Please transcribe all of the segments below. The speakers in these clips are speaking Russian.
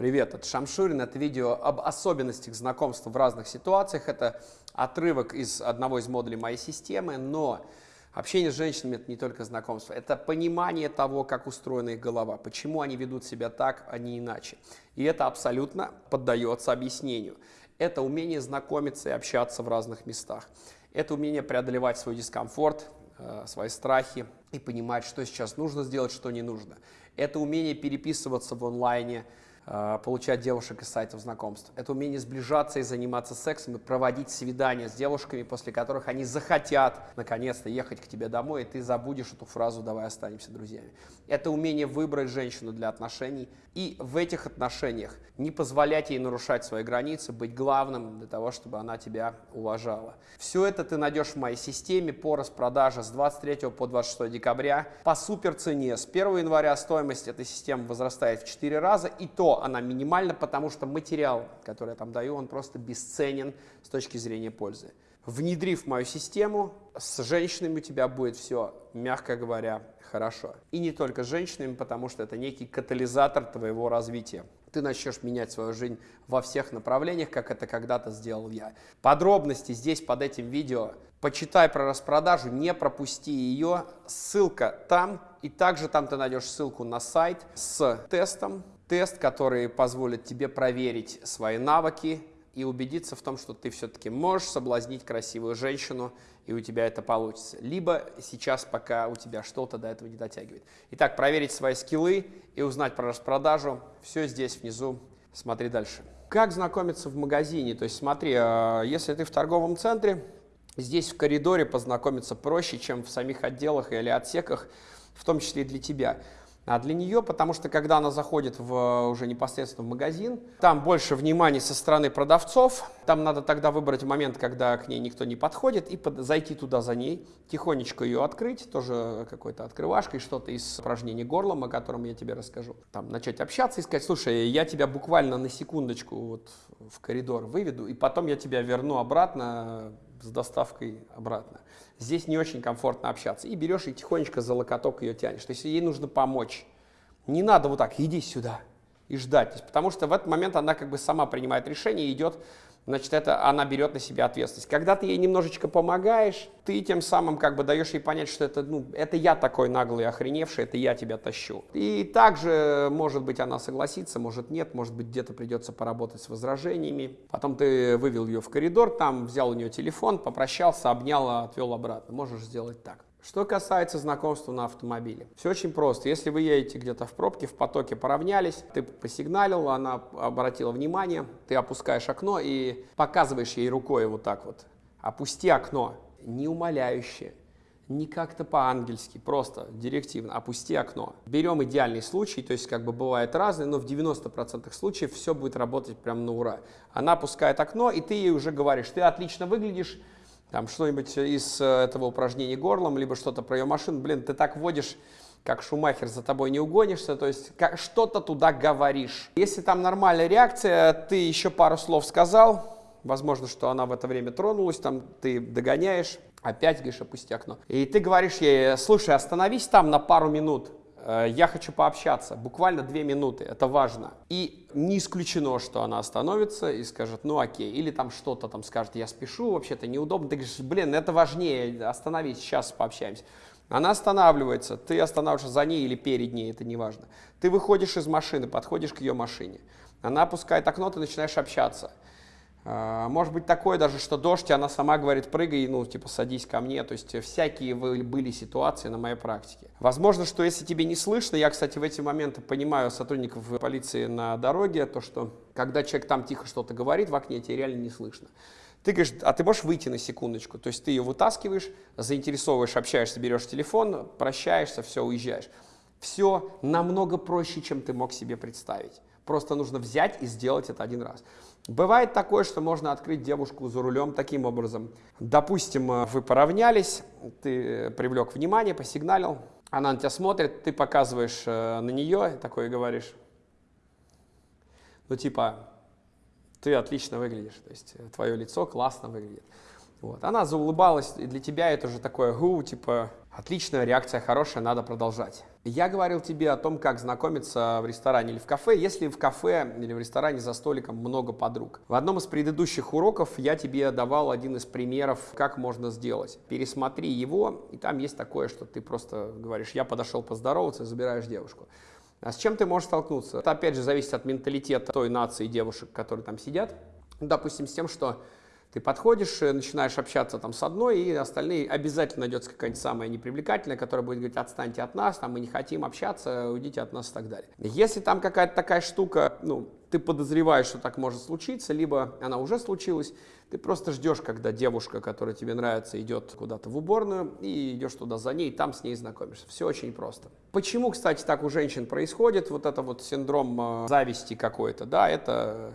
Привет, это Шамшурин. Это видео об особенностях знакомства в разных ситуациях. Это отрывок из одного из модулей моей системы, но общение с женщинами – это не только знакомство, это понимание того, как устроена их голова, почему они ведут себя так, а не иначе. И это абсолютно поддается объяснению. Это умение знакомиться и общаться в разных местах. Это умение преодолевать свой дискомфорт, э, свои страхи и понимать, что сейчас нужно сделать, что не нужно. Это умение переписываться в онлайне, получать девушек из сайтов знакомств. Это умение сближаться и заниматься сексом, и проводить свидания с девушками, после которых они захотят наконец-то ехать к тебе домой, и ты забудешь эту фразу «давай останемся друзьями». Это умение выбрать женщину для отношений, и в этих отношениях не позволять ей нарушать свои границы, быть главным для того, чтобы она тебя уважала. Все это ты найдешь в моей системе по распродаже с 23 по 26 декабря по супер цене. С 1 января стоимость этой системы возрастает в 4 раза, и то она минимальна, потому что материал, который я там даю, он просто бесценен с точки зрения пользы. Внедрив мою систему, с женщинами у тебя будет все, мягко говоря, хорошо. И не только с женщинами, потому что это некий катализатор твоего развития. Ты начнешь менять свою жизнь во всех направлениях, как это когда-то сделал я. Подробности здесь под этим видео. Почитай про распродажу, не пропусти ее. Ссылка там. И также там ты найдешь ссылку на сайт с тестом. Тест, который позволит тебе проверить свои навыки, и убедиться в том, что ты все-таки можешь соблазнить красивую женщину, и у тебя это получится. Либо сейчас, пока у тебя что-то до этого не дотягивает. Итак, проверить свои скиллы и узнать про распродажу. Все здесь внизу. Смотри дальше. Как знакомиться в магазине? То есть смотри, а, если ты в торговом центре, здесь в коридоре познакомиться проще, чем в самих отделах или отсеках, в том числе и для тебя для нее, потому что когда она заходит в, уже непосредственно в магазин, там больше внимания со стороны продавцов, там надо тогда выбрать момент, когда к ней никто не подходит, и под, зайти туда за ней, тихонечко ее открыть, тоже какой-то открывашкой, что-то из упражнений горлом, о котором я тебе расскажу. Там начать общаться и сказать, слушай, я тебя буквально на секундочку вот в коридор выведу, и потом я тебя верну обратно с доставкой обратно. Здесь не очень комфортно общаться. И берешь и тихонечко за локоток ее тянешь. То есть ей нужно помочь. Не надо вот так, иди сюда и ждать. Потому что в этот момент она как бы сама принимает решение и идет значит, это она берет на себя ответственность. Когда ты ей немножечко помогаешь, ты тем самым как бы даешь ей понять, что это, ну, это я такой наглый, охреневший, это я тебя тащу. И также, может быть, она согласится, может нет, может быть, где-то придется поработать с возражениями. Потом ты вывел ее в коридор, там взял у нее телефон, попрощался, обнял, отвел обратно. Можешь сделать так. Что касается знакомства на автомобиле, все очень просто. Если вы едете где-то в пробке, в потоке поравнялись, ты посигналил, она обратила внимание, ты опускаешь окно и показываешь ей рукой вот так вот. Опусти окно, не умоляюще, не как-то по-ангельски, просто директивно, опусти окно. Берем идеальный случай, то есть как бы бывает разные, но в 90% случаев все будет работать прям на ура. Она опускает окно, и ты ей уже говоришь, ты отлично выглядишь, там что-нибудь из э, этого упражнения горлом, либо что-то про ее машину, блин, ты так водишь, как Шумахер, за тобой не угонишься, то есть что-то туда говоришь. Если там нормальная реакция, ты еще пару слов сказал, возможно, что она в это время тронулась, там ты догоняешь, опять говоришь, опусти окно. И ты говоришь ей, слушай, остановись там на пару минут, я хочу пообщаться, буквально две минуты, это важно. И не исключено, что она остановится и скажет, ну окей, или там что-то там скажет, я спешу, вообще-то неудобно. Ты говоришь, блин, это важнее, остановись, сейчас пообщаемся. Она останавливается, ты останавливаешься за ней или перед ней, это не важно. Ты выходишь из машины, подходишь к ее машине. Она опускает окно, ты начинаешь общаться. А, может быть такое даже, что дождь, она сама говорит, прыгай, ну, типа, садись ко мне. То есть всякие были ситуации на моей практике. Возможно, что если тебе не слышно, я, кстати, в эти моменты понимаю сотрудников полиции на дороге, то, что когда человек там тихо что-то говорит в окне, тебе реально не слышно. Ты говоришь, а ты можешь выйти на секундочку? То есть ты ее вытаскиваешь, заинтересовываешь, общаешься, берешь телефон, прощаешься, все, уезжаешь. Все намного проще, чем ты мог себе представить. Просто нужно взять и сделать это один раз. Бывает такое, что можно открыть девушку за рулем таким образом. Допустим, э, вы поравнялись, ты э, привлек внимание, посигналил, она на тебя смотрит, ты показываешь э, на нее, такой и говоришь, ну типа, ты отлично выглядишь, то есть твое лицо классно выглядит. Вот. Она заулыбалась, и для тебя это уже такое гу, типа, Отличная реакция хорошая, надо продолжать. Я говорил тебе о том, как знакомиться в ресторане или в кафе, если в кафе или в ресторане за столиком много подруг. В одном из предыдущих уроков я тебе давал один из примеров, как можно сделать. Пересмотри его, и там есть такое, что ты просто говоришь, я подошел поздороваться, забираешь девушку. А с чем ты можешь столкнуться? Это опять же зависит от менталитета той нации девушек, которые там сидят. Допустим, с тем, что ты подходишь, э, начинаешь общаться там с одной, и остальные обязательно найдется какая-нибудь самая непривлекательная, которая будет говорить, отстаньте от нас, там, мы не хотим общаться, уйдите от нас и так далее. Если там какая-то такая штука, ну, ты подозреваешь, что так может случиться, либо она уже случилась, ты просто ждешь, когда девушка, которая тебе нравится, идет куда-то в уборную, и идешь туда за ней, и там с ней знакомишься. Все очень просто. Почему, кстати, так у женщин происходит, вот это вот синдром э, зависти какой-то, да, это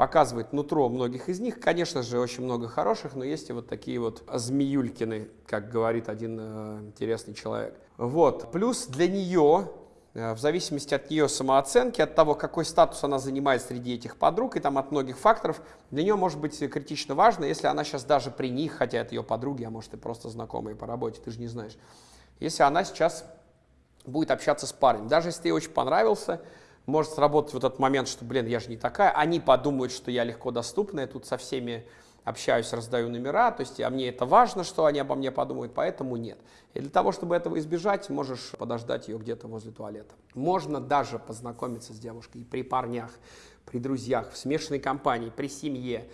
показывает нутро многих из них. Конечно же, очень много хороших, но есть и вот такие вот змеюлькины, как говорит один э, интересный человек. Вот. Плюс для нее, э, в зависимости от ее самооценки, от того, какой статус она занимает среди этих подруг, и там от многих факторов, для нее может быть критично важно, если она сейчас даже при них, хотя это ее подруги, а может и просто знакомые по работе, ты же не знаешь, если она сейчас будет общаться с парнем. Даже если ей очень понравился, может сработать вот этот момент, что, блин, я же не такая. Они подумают, что я легко доступна, я тут со всеми общаюсь, раздаю номера, то есть а мне это важно, что они обо мне подумают, поэтому нет. И для того, чтобы этого избежать, можешь подождать ее где-то возле туалета. Можно даже познакомиться с девушкой при парнях, при друзьях, в смешанной компании, при семье,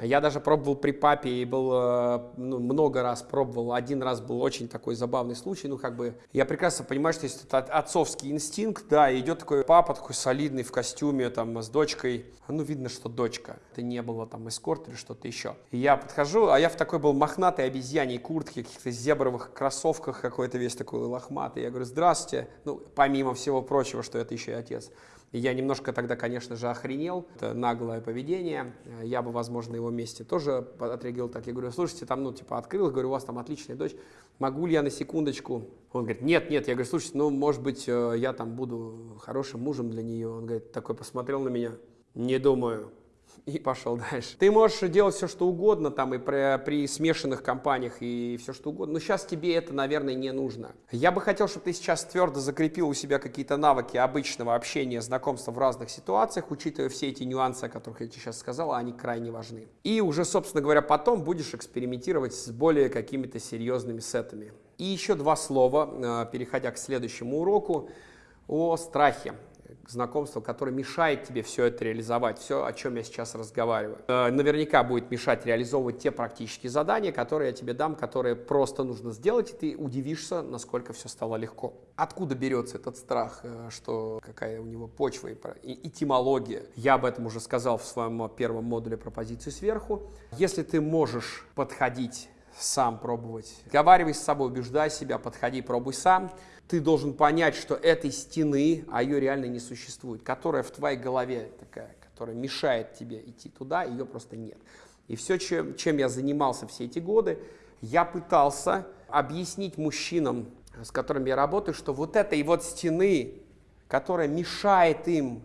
я даже пробовал при папе и был, э, ну, много раз пробовал. Один раз был очень такой забавный случай. Ну, как бы, я прекрасно понимаю, что есть этот отцовский инстинкт, да, идет такой папа, такой солидный в костюме, там, с дочкой. Ну, видно, что дочка. Это не было там эскорт или что-то еще. И я подхожу, а я в такой был мохнатой обезьяней куртке, каких-то зебровых кроссовках какой-то весь такой лохматый. Я говорю, здравствуйте. Ну, помимо всего прочего, что это еще и отец. Я немножко тогда, конечно же, охренел. Это наглое поведение. Я бы, возможно, на его месте тоже отреагировал так. Я говорю, слушайте, там, ну, типа, открыл, говорю, у вас там отличная дочь. Могу ли я на секундочку? Он говорит, нет, нет. Я говорю, слушайте, ну, может быть, э, я там буду хорошим мужем для нее. Он говорит, такой посмотрел на меня. Не думаю и пошел дальше. Ты можешь делать все, что угодно, там и при, при смешанных компаниях, и все, что угодно, но сейчас тебе это, наверное, не нужно. Я бы хотел, чтобы ты сейчас твердо закрепил у себя какие-то навыки обычного общения, знакомства в разных ситуациях, учитывая все эти нюансы, о которых я тебе сейчас сказал, они крайне важны. И уже, собственно говоря, потом будешь экспериментировать с более какими-то серьезными сетами. И еще два слова, э, переходя к следующему уроку, о страхе знакомство, которое мешает тебе все это реализовать, все, о чем я сейчас разговариваю. Э, наверняка будет мешать реализовывать те практические задания, которые я тебе дам, которые просто нужно сделать, и ты удивишься, насколько все стало легко. Откуда берется этот страх, э, что какая у него почва и этимология? Я об этом уже сказал в своем первом модуле про позицию сверху. Если ты можешь подходить сам пробовать, разговаривай с собой, убеждай себя, подходи, пробуй сам, ты должен понять, что этой стены, а ее реально не существует, которая в твоей голове такая, которая мешает тебе идти туда, ее просто нет. И все, чем, чем я занимался все эти годы, я пытался объяснить мужчинам, с которыми я работаю, что вот этой вот стены, которая мешает им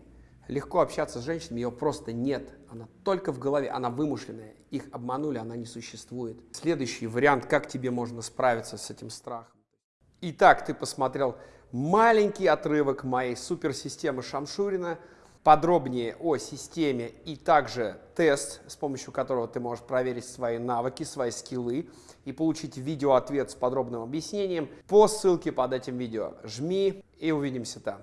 легко общаться с женщинами, ее просто нет. Она только в голове, она вымышленная. Их обманули, она не существует. Следующий вариант, как тебе можно справиться с этим страхом. Итак, ты посмотрел маленький отрывок моей суперсистемы Шамшурина, подробнее о системе и также тест, с помощью которого ты можешь проверить свои навыки, свои скиллы и получить видеоответ с подробным объяснением по ссылке под этим видео. Жми и увидимся там.